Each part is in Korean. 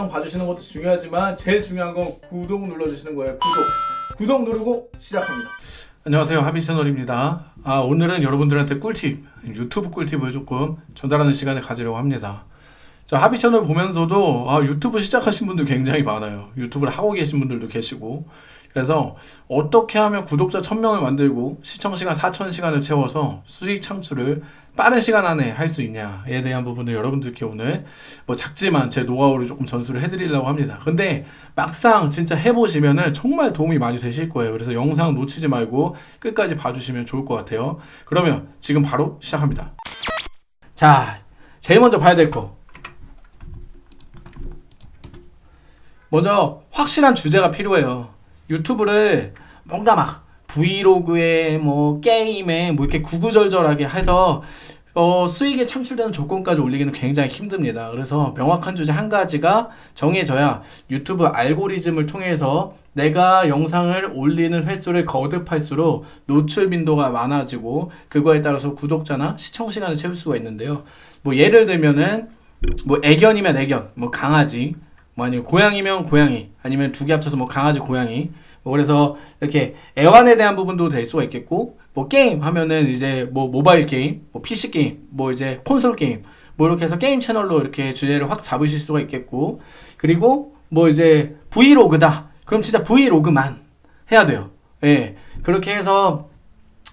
영상 봐주시는 것도 중요하지만 제일 중요한 건 구독 눌러주시는 거예요. 구독. 구독 누르고 시작합니다. 안녕하세요 하비 채널입니다 아, 오늘은 여러분들한테 꿀팁 유튜브 꿀팁을 조금 전달하는 시간을 가지려고 합니다 자 하비 채널 보면서도 아, 유튜브 시작하신 분들 굉장히 많아요 유튜브를 하고 계신 분들도 계시고 그래서 어떻게 하면 구독자 1000명을 만들고 시청시간 4000시간을 채워서 수익 창출을 빠른 시간 안에 할 수 있냐에 대한 부분을 여러분들께 오늘 뭐 작지만 제 노하우를 조금 전수를 해드리려고 합니다. 근데 막상 진짜 해보시면은 정말 도움이 많이 되실 거예요. 그래서 영상 놓치지 말고 끝까지 봐주시면 좋을 것 같아요. 그러면 지금 바로 시작합니다. 자, 제일 먼저 봐야 될 거. 먼저 확실한 주제가 필요해요. 유튜브를 뭔가 막 브이로그에 뭐 게임에 뭐 이렇게 구구절절하게 해서 어, 수익에 창출되는 조건까지 올리기는 굉장히 힘듭니다. 그래서 명확한 주제 한 가지가 정해져야 유튜브 알고리즘을 통해서 내가 영상을 올리는 횟수를 거듭할수록 노출 빈도가 많아지고 그거에 따라서 구독자나 시청 시간을 채울 수가 있는데요. 뭐 예를 들면은 뭐 애견이면 애견, 뭐 강아지, 뭐 아니면 고양이면 고양이, 아니면 두 개 합쳐서 뭐 강아지, 고양이, 뭐 그래서 이렇게 애완에 대한 부분도 될 수가 있겠고 뭐 게임 하면은 이제 뭐 모바일 게임, 뭐 PC 게임, 뭐 이제 콘솔 게임 뭐 이렇게 해서 게임 채널로 이렇게 주제를 확 잡으실 수가 있겠고 그리고 뭐 이제 브이로그다. 그럼 진짜 브이로그만 해야 돼요. 예. 그렇게 해서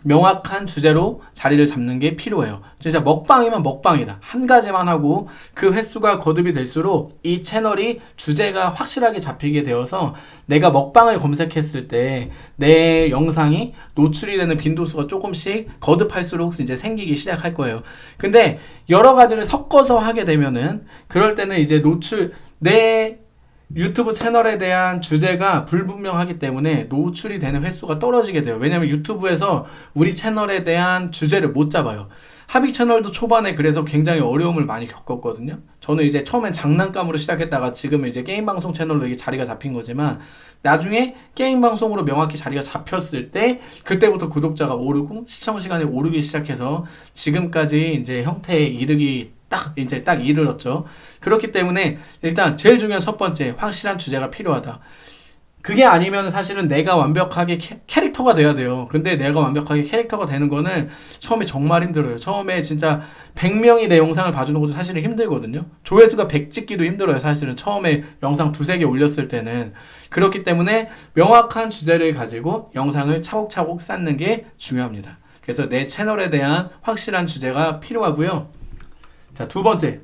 명확한 주제로 자리를 잡는 게 필요해요. 진짜 먹방이면 먹방이다. 한 가지만 하고 그 횟수가 거듭이 될수록 이 채널이 주제가 확실하게 잡히게 되어서 내가 먹방을 검색했을 때 내 영상이 노출이 되는 빈도수가 조금씩 거듭할수록 이제 생기기 시작할 거예요. 근데 여러 가지를 섞어서 하게 되면은 그럴 때는 이제 노출 내 유튜브 채널에 대한 주제가 불분명하기 때문에 노출이 되는 횟수가 떨어지게 돼요. 왜냐면 유튜브에서 우리 채널에 대한 주제를 못 잡아요. 합의 채널도 초반에 그래서 굉장히 어려움을 많이 겪었거든요. 저는 이제 처음엔 장난감으로 시작했다가 지금은 이제 게임 방송 채널로 이게 자리가 잡힌 거지만 나중에 게임 방송으로 명확히 자리가 잡혔을 때 그때부터 구독자가 오르고 시청 시간이 오르기 시작해서 지금까지 이제 형태에 이르기 딱 이제 딱 이르렀죠. 그렇기 때문에 일단 제일 중요한 첫 번째 확실한 주제가 필요하다. 그게 아니면 사실은 내가 완벽하게 캐, 캐릭터가 돼야 돼요. 근데 내가 완벽하게 캐릭터가 되는 거는 처음에 정말 힘들어요. 처음에 진짜 100명이 내 영상을 봐주는 것도 사실은 힘들거든요. 조회수가 100 찍기도 힘들어요. 사실은 처음에 영상 두세 개 올렸을 때는. 그렇기 때문에 명확한 주제를 가지고 영상을 차곡차곡 쌓는 게 중요합니다. 그래서 내 채널에 대한 확실한 주제가 필요하고요. 자, 두 번째.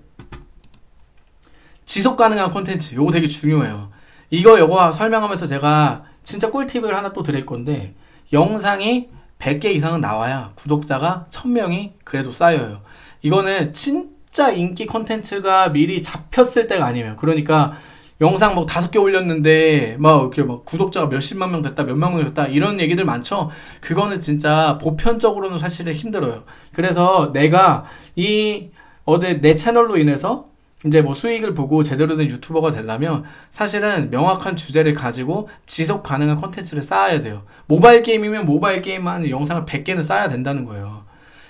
지속 가능한 콘텐츠. 요거 되게 중요해요. 이거 요거 설명하면서 제가 진짜 꿀팁을 하나 또 드릴 건데 영상이 100개 이상은 나와야 구독자가 1000명이 그래도 쌓여요. 이거는 진짜 인기 콘텐츠가 미리 잡혔을 때가 아니에요. 그러니까 영상 뭐 다섯 개 올렸는데 막 이렇게 막 구독자가 몇십만 명 됐다 몇만 명 됐다 이런 얘기들 많죠 그거는 진짜 보편적으로는 사실은 힘들어요 그래서 내가 이 어디 내 채널로 인해서 이제 뭐 수익을 보고 제대로 된 유튜버가 되려면 사실은 명확한 주제를 가지고 지속 가능한 컨텐츠를 쌓아야 돼요. 모바일 게임이면 모바일 게임만 영상을 100개는 쌓아야 된다는 거예요.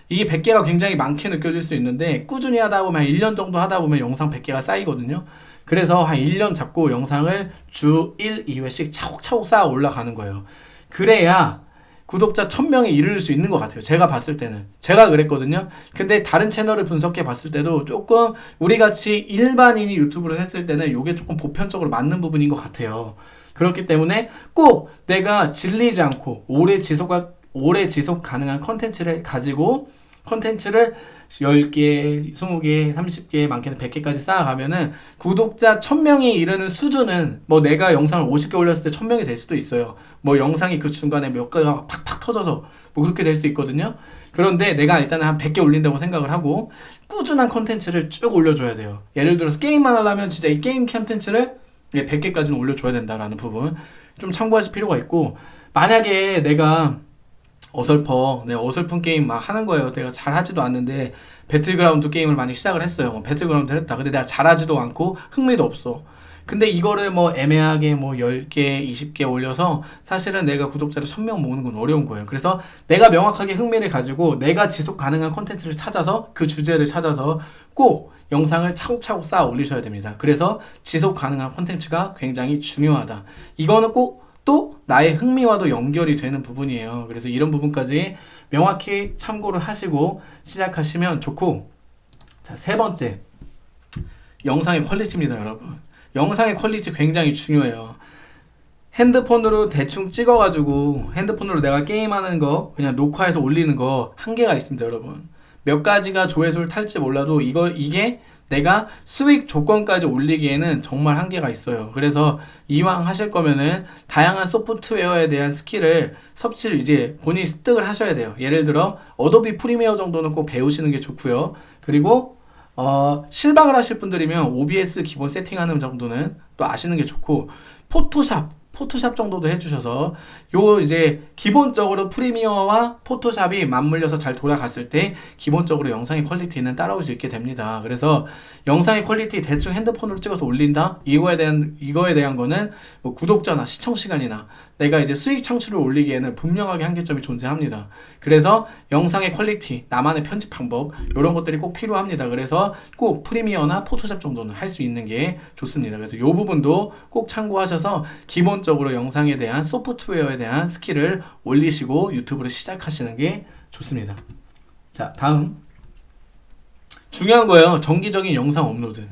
이게 100개가 굉장히 많게 느껴질 수 있는데 꾸준히 하다 보면 한 1년 정도 하다 보면 영상 100개가 쌓이거든요. 그래서 한 1년 잡고 영상을 주 1, 2회씩 차곡차곡 쌓아 올라가는 거예요. 그래야 구독자 1000명에 이를 수 있는 것 같아요. 제가 봤을 때는. 제가 그랬거든요. 근데 다른 채널을 분석해 봤을 때도 조금 우리 같이 일반인이 유튜브를 했을 때는 이게 조금 보편적으로 맞는 부분인 것 같아요. 그렇기 때문에 꼭 내가 질리지 않고 오래 지속, 오래 지속 가능한 컨텐츠를 가지고 컨텐츠를 10개, 20개, 30개, 많게는 100개까지 쌓아가면은 구독자 1000명이 이르는 수준은 뭐 내가 영상을 50개 올렸을 때 1000명이 될 수도 있어요. 뭐 영상이 그 중간에 몇 개가 팍팍 터져서 뭐 그렇게 될 수 있거든요. 그런데 내가 일단은 한 100개 올린다고 생각을 하고 꾸준한 컨텐츠를 쭉 올려줘야 돼요. 예를 들어서 게임만 하려면 진짜 이 게임 컨텐츠를 100개까지는 올려줘야 된다라는 부분 좀 참고하실 필요가 있고 만약에 내가 어설퍼 네, 어설픈 게임 막 하는 거예요 내가 잘하지도 않는데 배틀그라운드 게임을 많이 시작을 했어요 뭐 배틀그라운드 했다 근데 내가 잘하지도 않고 흥미도 없어 근데 이거를 뭐 애매하게 뭐 10개, 20개 올려서 사실은 내가 구독자를 1000명 모으는 건 어려운 거예요. 그래서 내가 명확하게 흥미를 가지고 내가 지속 가능한 컨텐츠를 찾아서 그 주제를 찾아서 꼭 영상을 차곡차곡 쌓아 올리셔야 됩니다. 그래서 지속 가능한 콘텐츠가 굉장히 중요하다. 이거는 꼭 또 나의 흥미와도 연결이 되는 부분이에요. 그래서 이런 부분까지 명확히 참고를 하시고 시작하시면 좋고 자, 세 번째. 영상의 퀄리티입니다, 여러분. 영상의 퀄리티 굉장히 중요해요. 핸드폰으로 대충 찍어가지고 핸드폰으로 내가 게임하는 거 그냥 녹화해서 올리는 거 한계가 있습니다, 여러분. 몇 가지가 조회수를 탈지 몰라도 이거 이게 내가 수익 조건까지 올리기에는 정말 한계가 있어요. 그래서 이왕 하실 거면은 다양한 소프트웨어에 대한 스킬을 섭취를 이제 본인이 습득을 하셔야 돼요. 예를 들어 어도비 프리미어 정도는 꼭 배우시는 게 좋고요. 그리고 어, 실방을 하실 분들이면 OBS 기본 세팅하는 정도는 또 아시는 게 좋고 포토샵 포토샵 정도도 해주셔서 요 이제 기본적으로 프리미어와 포토샵이 맞물려서 잘 돌아갔을 때 기본적으로 영상의 퀄리티는 따라올 수 있게 됩니다. 그래서 영상의 퀄리티 대충 핸드폰으로 찍어서 올린다 이거에 대한 이거에 대한 거는 뭐 구독자나 시청 시간이나 내가 이제 수익 창출을 올리기에는 분명하게 한계점이 존재합니다. 그래서 영상의 퀄리티, 나만의 편집 방법 이런 것들이 꼭 필요합니다. 그래서 꼭 프리미어나 포토샵 정도는 할 수 있는 게 좋습니다. 그래서 이 부분도 꼭 참고하셔서 기본적으로 영상에 대한 소프트웨어에 대한 스킬을 올리시고 유튜브를 시작하시는 게 좋습니다. 자, 다음 중요한 거예요. 정기적인 영상 업로드.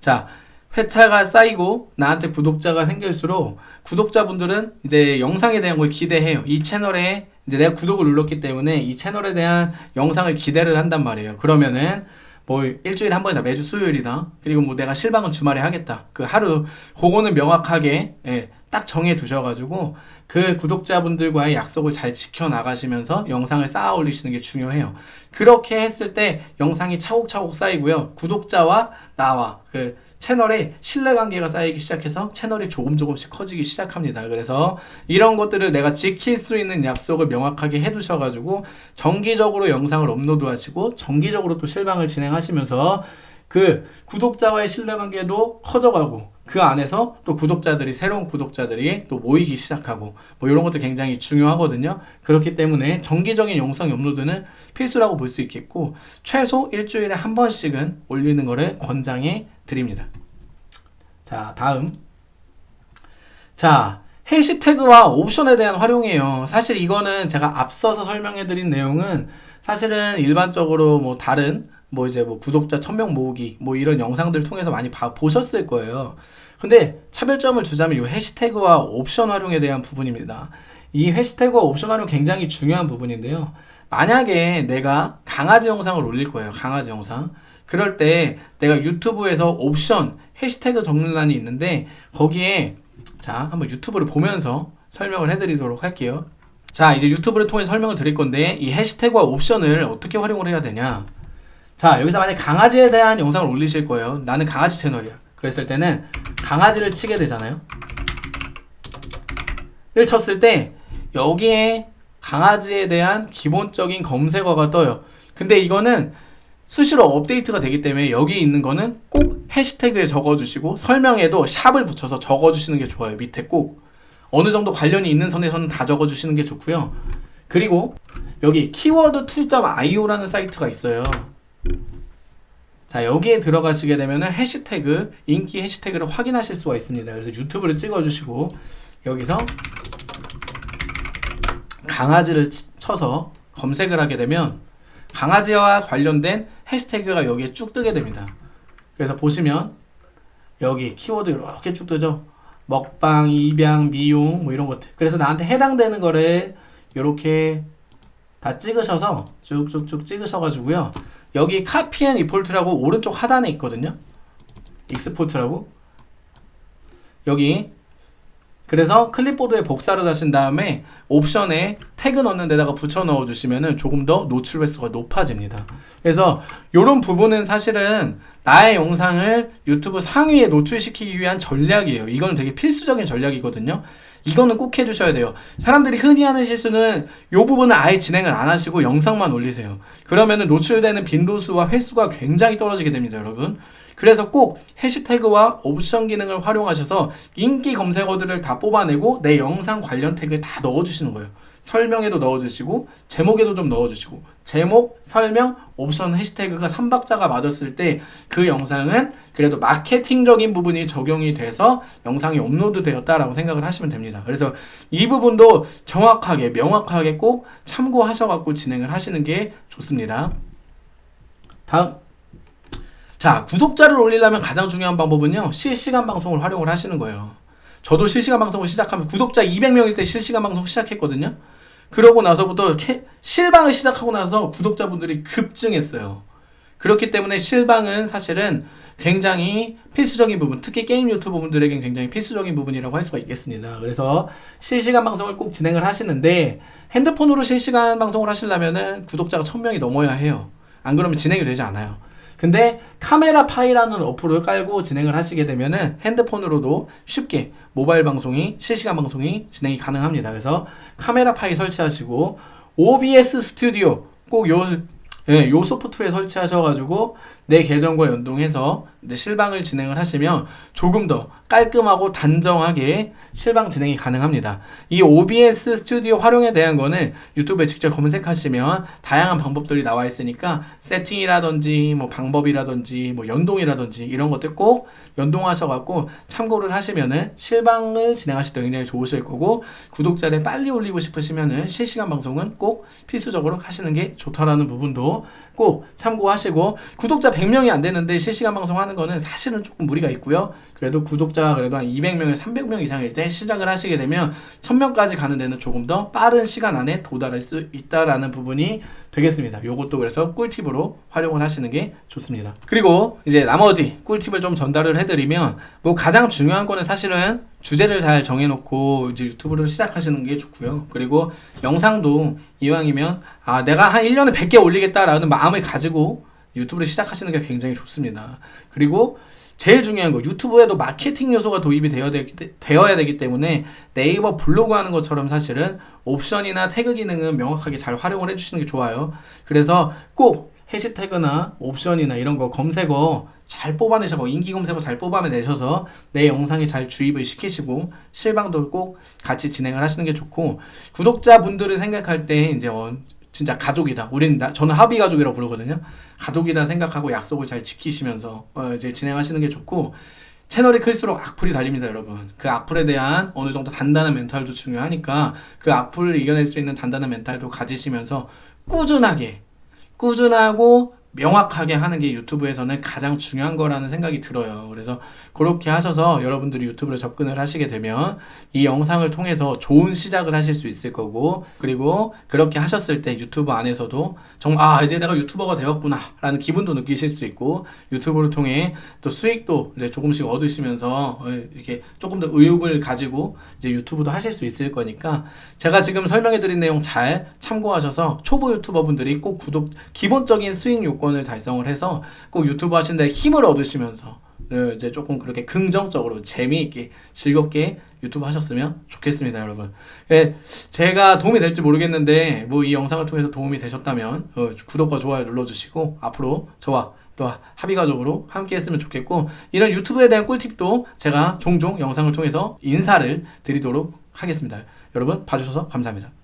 자, 회차가 쌓이고 나한테 구독자가 생길수록 구독자분들은 이제 영상에 대한 걸 기대해요. 이 채널에 이제 내가 구독을 눌렀기 때문에 이 채널에 대한 영상을 기대를 한단 말이에요. 그러면은 뭐 일주일에 한 번이다 매주 수요일이다 그리고 뭐 내가 실방은 주말에 하겠다 그 하루 그거는 명확하게 예, 딱 정해 두셔가지고 그 구독자분들과의 약속을 잘 지켜 나가시면서 영상을 쌓아 올리시는 게 중요해요. 그렇게 했을 때 영상이 차곡차곡 쌓이고요. 구독자와 나와 그 채널에 신뢰관계가 쌓이기 시작해서 채널이 조금 조금씩 커지기 시작합니다. 그래서 이런 것들을 내가 지킬 수 있는 약속을 명확하게 해두셔가지고 정기적으로 영상을 업로드하시고 정기적으로 또 실방을 진행하시면서 그 구독자와의 신뢰관계도 커져가고 그 안에서 또 구독자들이 새로운 구독자들이 또 모이기 시작하고 뭐 이런 것도 굉장히 중요하거든요. 그렇기 때문에 정기적인 영상 업로드는 필수라고 볼 수 있겠고 최소 일주일에 한 번씩은 올리는 거를 권장해 드립니다. 자, 다음. 자, 해시태그와 옵션에 대한 활용이에요. 사실 이거는 제가 앞서서 설명해 드린 내용은 사실은 일반적으로 뭐 다른 뭐 이제 뭐 구독자 1000명 모으기 뭐 이런 영상들 통해서 많이 봐, 보셨을 거예요. 근데 차별점을 주자면 이 해시태그와 옵션 활용에 대한 부분입니다. 이 해시태그와 옵션 활용 굉장히 중요한 부분인데요. 만약에 내가 강아지 영상을 올릴 거예요. 강아지 영상. 그럴 때 내가 유튜브에서 옵션 해시태그 적는란이 있는데 거기에 자 한번 유튜브를 보면서 설명을 해드리도록 할게요. 자 이제 유튜브를 통해 설명을 드릴 건데 이 해시태그와 옵션을 어떻게 활용을 해야 되냐. 자 여기서 만약 강아지에 대한 영상을 올리실 거예요. 나는 강아지 채널이야. 그랬을 때는 강아지를 치게 되잖아요. 를 쳤을 때 여기에 강아지에 대한 기본적인 검색어가 떠요. 근데 이거는 수시로 업데이트가 되기 때문에 여기 있는 거는 꼭 해시태그에 적어주시고 설명에도 샵을 붙여서 적어주시는 게 좋아요 밑에 꼭. 어느 정도 관련이 있는 선에서는 다 적어주시는 게 좋고요. 그리고 여기 키워드 2.io라는 사이트가 있어요. 자 여기에 들어가시게 되면 해시태그 인기 해시태그를 확인하실 수가 있습니다. 그래서 유튜브를 찍어주시고 여기서 강아지를 치- 쳐서 검색을 하게 되면 강아지와 관련된 해시태그가 여기에 쭉 뜨게 됩니다. 그래서 보시면 여기 키워드 이렇게 쭉 뜨죠? 먹방, 입양, 미용 뭐 이런 것들. 그래서 나한테 해당되는 거를 이렇게 다 찍으셔서 쭉쭉쭉 찍으셔가지고요. 여기 copy and export라고 오른쪽 하단에 있거든요. export라고. 여기. 그래서 클립보드에 복사를 하신 다음에 옵션에 태그 넣는 데다가 붙여 넣어 주시면은 조금 더 노출 횟수가 높아집니다. 그래서 이런 부분은 사실은 나의 영상을 유튜브 상위에 노출시키기 위한 전략이에요. 이거는 되게 필수적인 전략이거든요. 이거는 꼭 해주셔야 돼요. 사람들이 흔히 하는 실수는 이 부분은 아예 진행을 안 하시고 영상만 올리세요. 그러면은 노출되는 빈도수와 횟수가 굉장히 떨어지게 됩니다, 여러분. 그래서 꼭 해시태그와 옵션 기능을 활용하셔서 인기 검색어들을 다 뽑아내고 내 영상 관련 태그에 다 넣어주시는 거예요. 설명에도 넣어주시고 제목에도 좀 넣어주시고 제목, 설명, 옵션 해시태그가 3박자가 맞았을 때 그 영상은 그래도 마케팅적인 부분이 적용이 돼서 영상이 업로드 되었다라고 생각을 하시면 됩니다. 그래서 이 부분도 정확하게 명확하게 꼭 참고하셔갖고 진행을 하시는 게 좋습니다. 다음 자 구독자를 올리려면 가장 중요한 방법은요 실시간 방송을 활용을 하시는 거예요. 저도 실시간 방송을 시작하면 구독자 200명일 때 실시간 방송 시작했거든요. 그러고 나서부터 캐- 실방을 시작하고 나서 구독자분들이 급증했어요. 그렇기 때문에 실방은 사실은 굉장히 필수적인 부분, 특히 게임 유튜버 분들에겐 굉장히 필수적인 부분이라고 할 수가 있겠습니다. 그래서 실시간 방송을 꼭 진행을 하시는데 핸드폰으로 실시간 방송을 하시려면은 구독자가 1000명이 넘어야 해요. 안 그러면 진행이 되지 않아요. 근데 카메라 파이라는 어플을 깔고 진행을 하시게 되면은 핸드폰으로도 쉽게 모바일 방송이 실시간 방송이 진행이 가능합니다. 그래서 카메라 파이 설치하시고 OBS 스튜디오 꼭요 예, 요 소프트웨어 설치하셔가지고 내 계정과 연동해서 이제 실방을 진행을 하시면 조금 더 깔끔하고 단정하게 실방 진행이 가능합니다. 이 OBS 스튜디오 활용에 대한 거는 유튜브에 직접 검색하시면 다양한 방법들이 나와 있으니까 세팅이라든지 뭐 방법이라든지 뭐 연동이라든지 이런 것들 꼭 연동하셔갖고 참고를 하시면은 실방을 진행하실 때 굉장히 좋으실 거고 구독자를 빨리 올리고 싶으시면은 실시간 방송은 꼭 필수적으로 하시는 게 좋다라는 부분도 꼭 참고하시고 구독자 100명이 안 되는데 실시간 방송하는 거는 사실은 조금 무리가 있고요. 그래도 구독자가 그래도 한 200명에서 300명 이상일 때 시작을 하시게 되면 1000명까지 가는 데는 조금 더 빠른 시간 안에 도달할 수 있다라는 부분이 되겠습니다. 요것도 그래서 꿀팁으로 활용을 하시는 게 좋습니다. 그리고 이제 나머지 꿀팁을 좀 전달을 해드리면 뭐 가장 중요한 거는 사실은 주제를 잘 정해놓고 이제 유튜브를 시작하시는 게 좋고요. 그리고 영상도 이왕이면 아 내가 한 1년에 100개 올리겠다라는 마음을 가지고 유튜브를 시작하시는 게 굉장히 좋습니다. 그리고 제일 중요한 거 유튜브에도 마케팅 요소가 도입이 되어야 되기, 때- 되어야 되기 때문에 네이버 블로그 하는 것처럼 사실은 옵션이나 태그 기능은 명확하게 잘 활용을 해주시는 게 좋아요. 그래서 꼭 해시태그나 옵션이나 이런 거 검색어 잘 뽑아내셔서 인기 검색어 잘 뽑아내셔서 내 영상에 잘 주입을 시키시고 실방도 꼭 같이 진행을 하시는 게 좋고 구독자분들을 생각할 때 이제 어, 진짜 가족이다. 우리는 나, 저는 합의 가족이라고 부르거든요. 가족이다 생각하고 약속을 잘 지키시면서 어, 이제 진행하시는 게 좋고 채널이 클수록 악플이 달립니다, 여러분. 그 악플에 대한 어느 정도 단단한 멘탈도 중요하니까 그 악플을 이겨낼 수 있는 단단한 멘탈도 가지시면서 꾸준하게 꾸준하고 명확하게 하는 게 유튜브에서는 가장 중요한 거라는 생각이 들어요. 그래서 그렇게 하셔서 여러분들이 유튜브를 접근을 하시게 되면 이 영상을 통해서 좋은 시작을 하실 수 있을 거고 그리고 그렇게 하셨을 때 유튜브 안에서도 정말 아 이제 내가 유튜버가 되었구나 라는 기분도 느끼실 수 있고 유튜브를 통해 또 수익도 이제 조금씩 얻으시면서 어, 이렇게 조금 더 의욕을 가지고 이제 유튜브도 하실 수 있을 거니까 제가 지금 설명해 드린 내용 잘 참고하셔서 초보 유튜버 분들이 꼭 구독 기본적인 수익 요건을 달성을 해서 꼭 유튜브 하시는데 힘을 얻으시면서 네, 이제 조금 그렇게 긍정적으로 재미있게 즐겁게 유튜브 하셨으면 좋겠습니다, 여러분. 예, 제가 도움이 될지 모르겠는데 뭐 이 영상을 통해서 도움이 되셨다면 어, 구독과 좋아요 눌러주시고 앞으로 저와 또 합의가족으로 함께 했으면 좋겠고 이런 유튜브에 대한 꿀팁도 제가 종종 영상을 통해서 인사를 드리도록 하겠습니다. 여러분 봐주셔서 감사합니다.